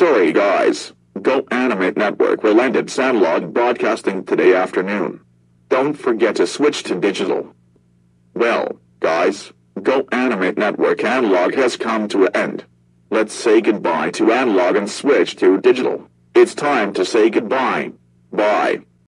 Sorry guys, Go Animate Network will end analog broadcasting today afternoon. Don't forget to switch to digital. Well, guys, Go Animate Network analog has come to an end. Let's say goodbye to analog and switch to digital. It's time to say goodbye. Bye.